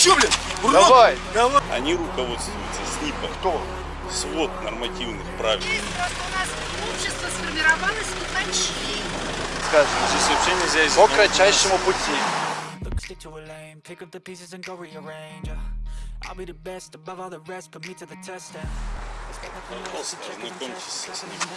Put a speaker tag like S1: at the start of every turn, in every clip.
S1: Че, блин? Ура!
S2: Давай.
S1: Давай.
S3: Они руководствуются СНИПом.
S2: Кто?
S3: Свод нормативных правил.
S4: Просто у нас общество сформировалось стукачей.
S2: Скажи.
S3: Здесь вообще нельзя
S2: По кратчайшему пути.
S5: Look, stick to a lane, pick up the pieces and go rearrange. yeah. I'll be the best above all the rest, put me to the test. And expect nothing less.
S3: Просто ознакомьтесь со СНИПом.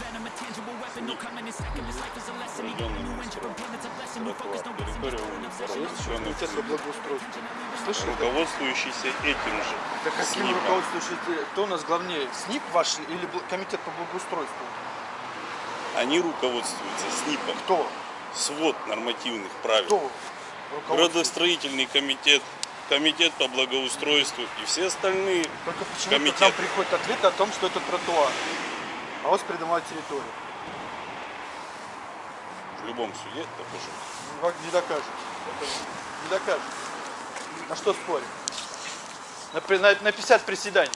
S5: Venom, a tangible weapon, no coming in second. This life is a lesson. Even
S3: Проведенный
S5: new engine from planets a blessing. We focus, no
S3: территория
S2: Комитет по благоустройству. Слышишь?
S3: руководствующийся этим же
S2: Да каким
S3: СНИПом.
S2: руководствующий? Кто у нас главнее? СНИП ваш или комитет по благоустройству?
S3: Они руководствуются СНИПом.
S2: Кто?
S3: Свод нормативных правил.
S2: Кто?
S3: Градостроительный комитет, комитет по благоустройству и все остальные
S2: Только почему к
S3: комитеты.
S2: нам приходит ответ о том, что это тротуар, а у вас придомовая территория.
S3: В любом суде докажу.
S2: Ну, Не докажет. Это Не докажет. На что спорим? На, на, на 50 приседаний.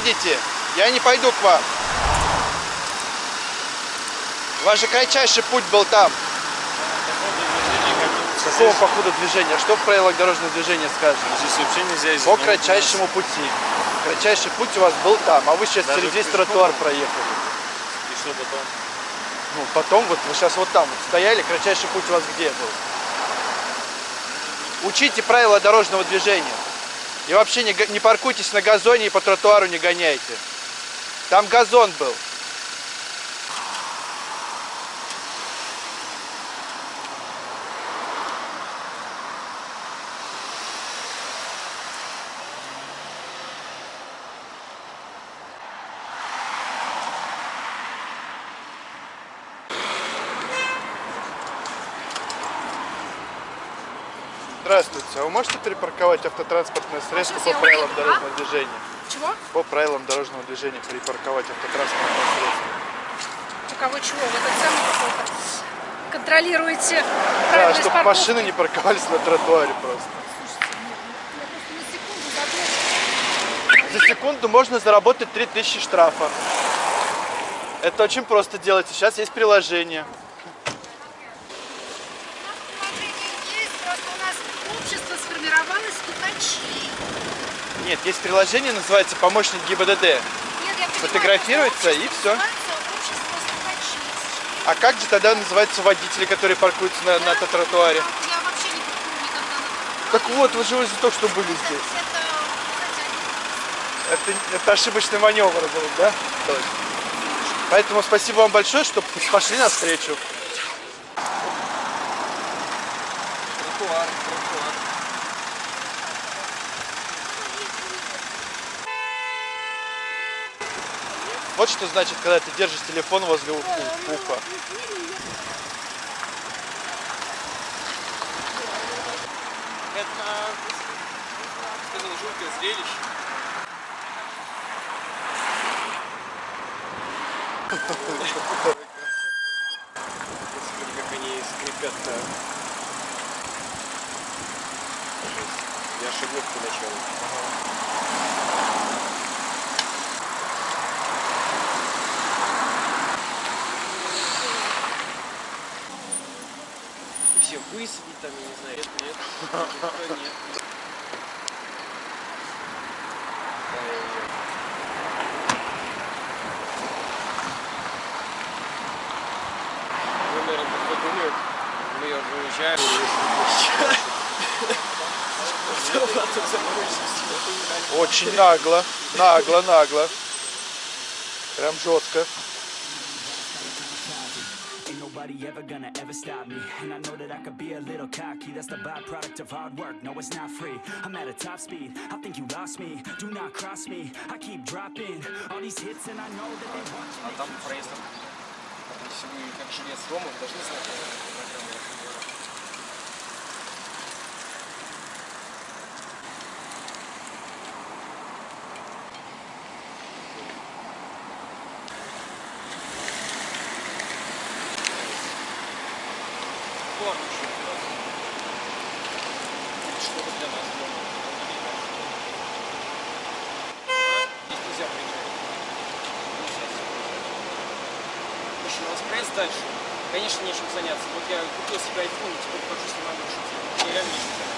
S2: Выйдите. Я не пойду к вам. Ваш же кратчайший путь был там. Какого по ходу движения? Что в правилах дорожного движения сказано?
S3: Здесь вообще нельзя ездить
S2: По кратчайшему пути. Кратчайший путь у вас был там, а вы сейчас
S3: Даже
S2: через весь тротуар проехали.
S3: И что потом?
S2: Ну, потом вот вы сейчас вот там вот стояли, кратчайший путь у вас где был? Учите правила дорожного движения. И вообще не, не паркуйтесь на газоне и по тротуару не гоняйте. Там газон был. Здравствуйте. А вы можете перепарковать автотранспортное средство
S4: сейчас
S2: по правилам
S4: уеду, а?
S2: дорожного движения?
S4: Чего?
S2: По правилам дорожного движения перепарковать автотранспортное средство.
S4: У кого чего? Вы этот самый какой-то контролируете
S2: Да, чтобы
S4: парковки?
S2: машины не парковались на тротуаре просто.
S4: Слушайте, я просто на секунду.
S2: За секунду можно заработать 3000 штрафа. Это очень просто делать. Сейчас есть приложение.
S4: Положение есть, просто у нас общество сформировалось стукачей.
S2: Нет, есть приложение, называется «Помощник ГИБДД».
S4: Нет, я
S2: Фотографируется, и
S4: стукачей.
S2: А как же тогда называются водители, которые паркуются на, на этом тротуаре?
S4: Я вообще не паркую никогда на
S2: Так вот, вы же уже только что были здесь.
S4: Это,
S2: Это, это ошибочный маневр был, да? Поэтому спасибо вам большое, что пошли навстречу.
S1: Тротуар.
S2: Вот что значит, когда ты держишь телефон возле уха.
S1: Это, сказал, жуткое зрелище. Как они скрипят-то. Я шагнул поначалу. Высадить там, я не знаю. Нет, нет. Никто нет. Вы, наверное, подумают, мы выезжаем.
S2: Очень нагло, нагло, нагло. Прям жестко.
S5: Ain't nobody ever gonna ever stop me And I know that I could be a little cocky That's the byproduct of hard work, no it's not free I'm at a top speed, I think you lost me Do not cross me, I keep dropping All these hits and I know that they want
S1: А там проезд. Если вы как жилец дома, вы должны знать программу разговора. Конечно, нечем заняться. Вот я купил себе iPhone, и теперь хожу, снимаю маршруты. Мне реально нечем заняться.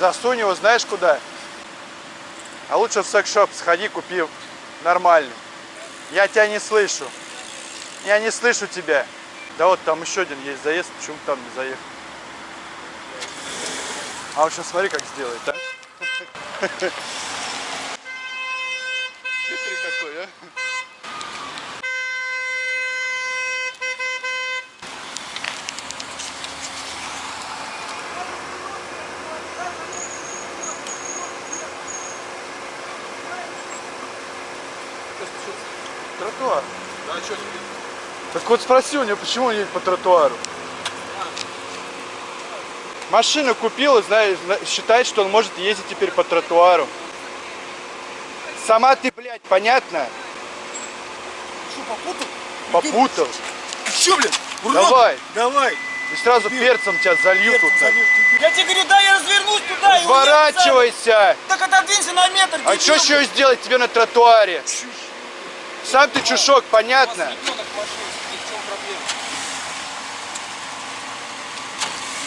S2: Засунь его знаешь куда? А лучше в секс-шоп сходи, купи нормальный. Я тебя не слышу. Я не слышу тебя. Да вот там еще один есть заезд, почему там не заехал? А он сейчас смотри, как сделает, а? Хитрый какой, а? Тротуар.
S1: Да, что тебе?
S2: Так вот спроси у него, почему он едет по тротуару. Машину купил и знает, зна- считает, что он может ездить теперь по тротуару. Сама ты, блядь, понятно?
S1: Что, попутал?
S2: Попутал.
S1: Ты что? Урод?
S2: Давай.
S1: Давай.
S2: И сразу перцем тебя залью тут. так.
S1: Я тебе говорю, да, я развернусь туда.
S2: Разворачивайся.
S1: Так отодвинься на метр.
S2: А что еще сделать тебе на тротуаре? Сам ты чушок,
S1: У
S2: понятно?
S1: вас ребенок в машине в чем проблема?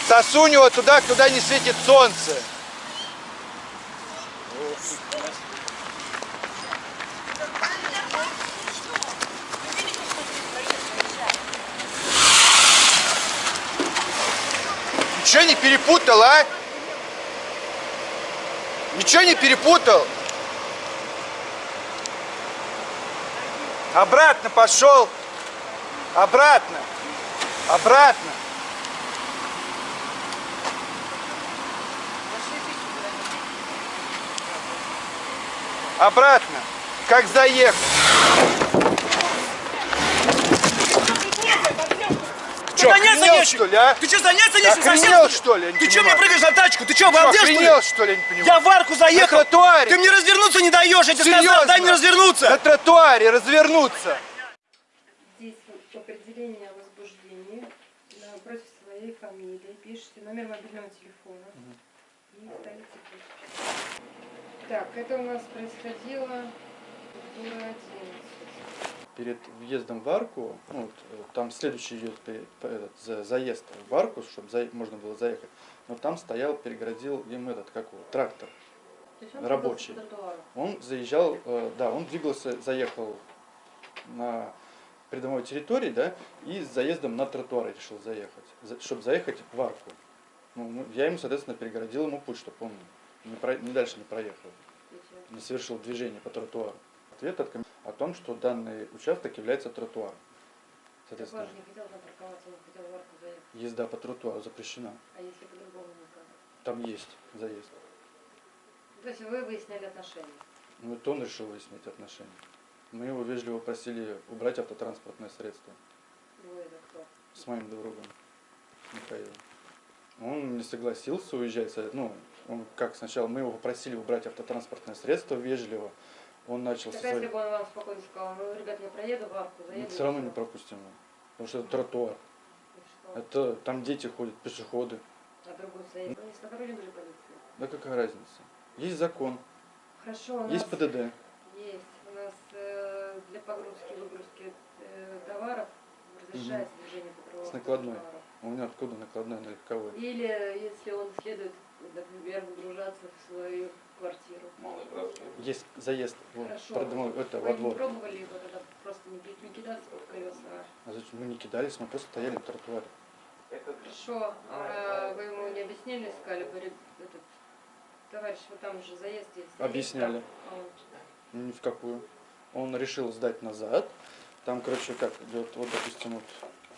S2: Засунь его туда, куда не светит солнце. Ничего не перепутал, а? Ничего не перепутал? Обратно пошел. Обратно. Обратно. Обратно. Как заехал. Че,
S1: Заняться
S2: охренел,
S1: нечем.
S2: что ли, а?
S1: Ты что, заняться
S2: Ты
S1: нечем совсем?
S2: охренел, что ли?
S1: Ты что мне прыгаешь на тачку? Ты что, обалдел, что ли?
S2: охренел, что ли, я не понимаю?
S1: Я в арку заехал.
S2: На тротуаре.
S1: Ты мне развернуться не даешь, я тебе сказал,
S2: Серьезно?
S1: дай мне развернуться.
S2: На тротуаре развернуться.
S4: Здесь вот определение о возбуждении напротив своей фамилии пишите номер мобильного телефона и. Так, это у нас происходило культура 11.
S2: Перед въездом в арку, ну, вот, э, там следующий идет этот, за- заезд в арку, чтобы можно было заехать. Но там стоял, перегородил им этот, как его, трактор.
S4: Он
S2: Рабочий. Он заезжал, э, да, он двигался, заехал на придомовой территории, да, и с заездом на тротуар решил заехать, чтобы заехать в арку. Ну, я ему, соответственно, перегородил ему путь, чтобы он не, про- не дальше не проехал, не совершил движение по тротуару. Ответ от ком- о том, что данный участок является тротуаром. Соответственно,
S4: не хотел там парковаться, он хотел в арку заехать.
S2: езда по тротуару запрещена.
S4: А если по-другому никак?
S2: Там есть заезд.
S4: То есть вы выясняли отношения?
S2: Ну, это он решил выяснить отношения. Мы его вежливо просили убрать автотранспортное средство.
S4: Вы это кто?
S2: с моим другом Михаилом. Он не согласился уезжать. со- Ну, он как сначала мы его попросили убрать автотранспортное средство вежливо. Он начал со
S4: Так а если бы он вам спокойно сказал, ну, ребят, я проеду в арку, заеду.
S2: Все равно не
S4: всё».
S2: пропустим его. Потому что это тротуар. Это там дети ходят, пешеходы.
S4: А другой стоит. Ну, не сотрудник же полиции.
S2: Да какая разница? Есть закон,
S4: Хорошо, у нас
S2: есть ПДД.
S4: есть. У нас э, для погрузки и выгрузки э, товаров разрешается движение по
S2: С накладной.
S4: товару.
S2: У меня откуда накладная на легковой?
S4: Или если он следует, например, выгружаться в свою квартиру.
S2: Есть заезд
S4: Хорошо.
S2: придомовой- это,
S4: Вы
S2: во
S4: не
S2: двор.
S4: пробовали его тогда просто не, не кидаться под колеса?
S2: А зачем? Мы не кидались, мы просто стояли на тротуаре.
S4: Хорошо, а вы ему не объяснили, сказали, говорит, этот, товарищ, вот там же заезд есть.
S2: Объясняли.
S4: А он
S2: Ни в какую. Он решил сдать назад. Там, короче, как идет, вот, допустим, вот,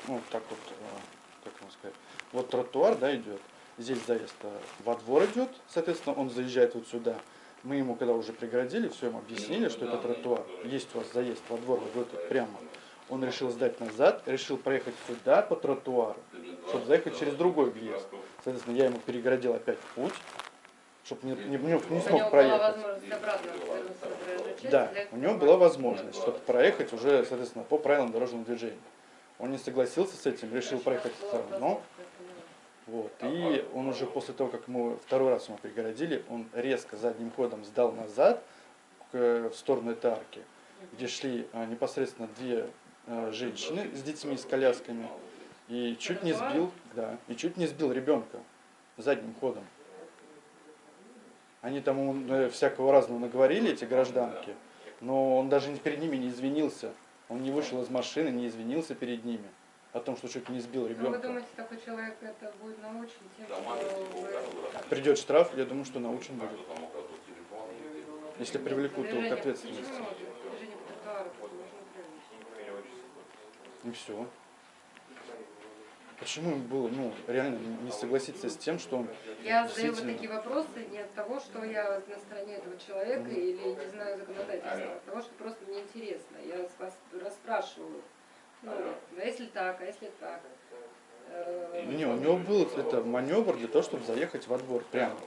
S2: ну, вот так вот, э, как вам сказать, вот тротуар, да, идет. Здесь заезд э, во двор идет, соответственно, он заезжает вот сюда. Мы ему, когда уже преградили, все ему объяснили, что это тротуар. Есть у вас заезд во двор, вот этот прямо. Он решил сдать назад, решил проехать сюда по тротуару, чтобы заехать через другой въезд. Соответственно, я ему перегородил опять путь. чтобы не, не, не- не смог проехать. Да, у него была возможность, чтобы проехать уже, соответственно, по правилам дорожного движения. Он не согласился с этим, решил проехать сторону. Вот. И он уже после того, как мы второй раз ему пригородили, он резко задним ходом сдал назад в сторону этой арки, где шли а, непосредственно две а, женщины с детьми, с колясками, и чуть не сбил, да, и чуть не сбил ребенка задним ходом. Они там э, всякого разного наговорили, эти гражданки, но он даже перед ними не извинился. Он не вышел из машины, не извинился перед ними о том, что чуть не сбил
S4: Ну, вы
S2: ребенка.
S4: думаете, такой человек это будет научен тем, что вы...
S2: Придет штраф, я думаю, что научен будет. Если привлекут его к ответственности. И все. Почему было, ну, реально не согласиться с тем, что он
S4: Я задаю вот
S2: действительно-
S4: такие вопросы не от того, что я на стороне этого человека или не знаю законодательства, а от того, что просто мне интересно. Я вас расспрашиваю. Ну, а если так, а если так? Э,
S2: Не, у него был это маневр для того, чтобы заехать во двор прямо.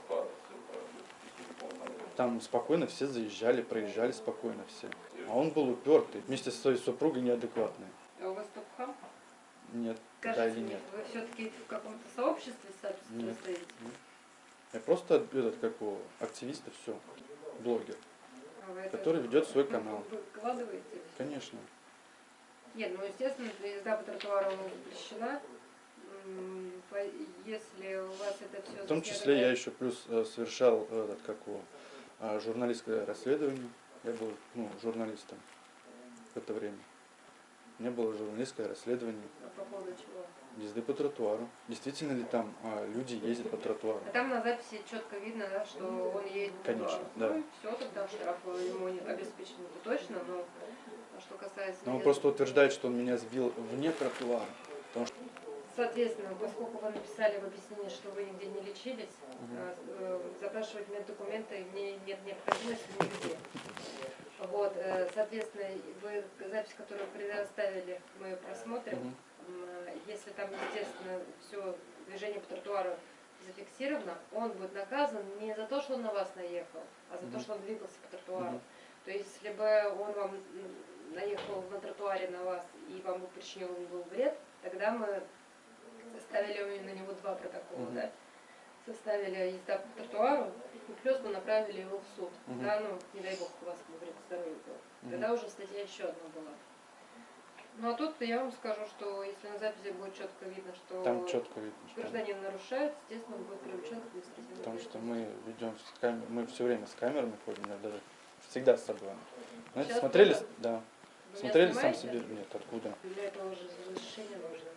S2: Там спокойно все заезжали, проезжали спокойно все. А он был упертый, вместе со своей супругой неадекватный. Нет, да
S4: Скажите
S2: или
S4: мне,
S2: нет.
S4: вы все-таки в каком-то сообществе
S2: Нет.
S4: стоите?
S2: Я просто этот, как его, активист и все, блогер,
S4: А вы это
S2: который ведет свой канал.
S4: вы Выкладываете?
S2: Конечно.
S4: Нет, ну естественно, езда по тротуару запрещена. Если у вас это все
S2: В том числе я еще плюс э, совершал этот, как его, а, журналистское расследование. Я был ну, журналистом в это время. У меня было журналистское расследование
S4: по поводу чего?
S2: езды по тротуару. Действительно ли там а, люди ездят по тротуару?
S4: А там на записи четко видно, да, что он едет по
S2: Конечно,
S4: тротуару.
S2: да.
S4: Ну, все, тогда штраф ему не обеспечен, это точно, но а что касается...
S2: Но он просто утверждает, что он меня сбил вне тротуара. Потому что
S4: Соответственно, поскольку вы написали в объяснении, что вы нигде не лечились, э, запрашивать меддокументы не, нет необходимости нигде. Вот, э, соответственно, вы запись, которую предоставили, мы ее просмотрим. Э, Если там, естественно, все движение по тротуару зафиксировано, он будет наказан не за то, что он на вас наехал, а за то,
S2: Мгм.
S4: что он двигался по тротуару.
S2: Мгм.
S4: То есть, если бы он вам наехал на тротуаре на вас и вам бы причинил был вред, тогда мы составили на него два протокола,
S2: Мгм.
S4: да? Составили езда по тротуару, и плюс мы направили его в суд.
S2: Мгм.
S4: Да, ну, не дай бог у вас вред здоровью.
S2: Мгм.
S4: Тогда уже статья еще одна была. Ну а тут я вам скажу, что если на записи будет четко видно, что
S2: там четко видно, что...
S4: гражданин нарушает, естественно, он будет привлечен к административной
S2: Потому что мы ведем с кам- мы все время с камерами ходим, даже всегда с собой. Знаете,
S4: Сейчас
S2: смотрели,
S4: тоже?
S2: да,
S4: Вы
S2: смотрели сам себе, нет, откуда?
S4: Для этого уже разрешение нужно.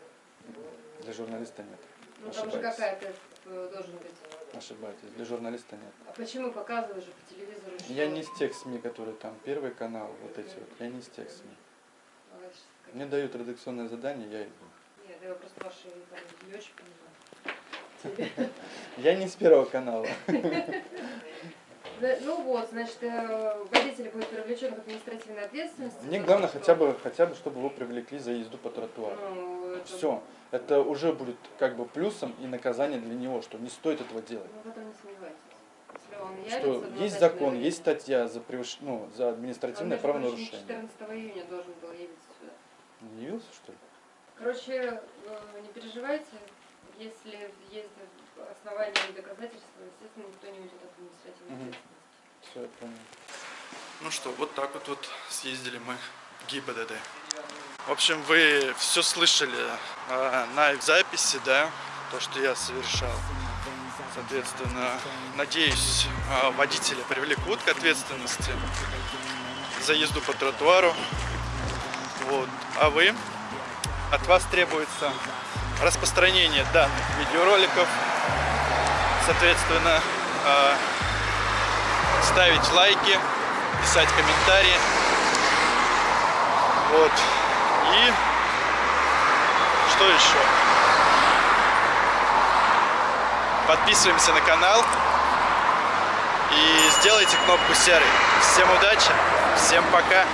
S2: Для журналиста нет.
S4: Ну там же какая-то должен быть.
S2: Ошибаетесь, для журналиста нет.
S4: А почему показывают же по телевизору? Что...
S2: Я не из тех СМИ, которые там, первый канал, вот эти вот, я не из тех СМИ.
S4: А,
S2: Мне дают редакционное задание, я иду.
S4: Нет, я просто ваши там, не очень понимаю.
S2: Я не с первого канала.
S4: Ну вот, значит, э, водитель будет привлечен к административной ответственности.
S2: Мне главное хотя бы, хотя бы, чтобы его привлекли за езду по тротуару.
S4: Это-
S2: Все. Это уже будет как бы плюсом и наказание для него, что не стоит этого делать.
S4: В этом не сомневайтесь. Если он явится,
S2: Что есть закон,
S4: явится.
S2: есть статья за, превыш... ну, за
S4: Он,
S2: административное
S4: прочим,
S2: правонарушение.
S4: 14 июня должен был явиться сюда.
S2: Не явился, что ли?
S4: Короче, э, не переживайте, если есть основания и доказательства, естественно, никто не уйдет от административной
S2: Мгм.
S4: ответственности.
S2: Все, я понял. Ну что, вот так вот, вот съездили мы ГИБДД. В общем, вы все слышали а, на записи, да, то, что я совершал. Соответственно, надеюсь, а, водителя привлекут к ответственности за езду по тротуару. Вот. А вы, от вас требуется распространение данных видеороликов, соответственно, а, ставить лайки, писать комментарии. Вот. И что еще? Подписываемся на канал и сделайте кнопку серый. Всем удачи, всем пока.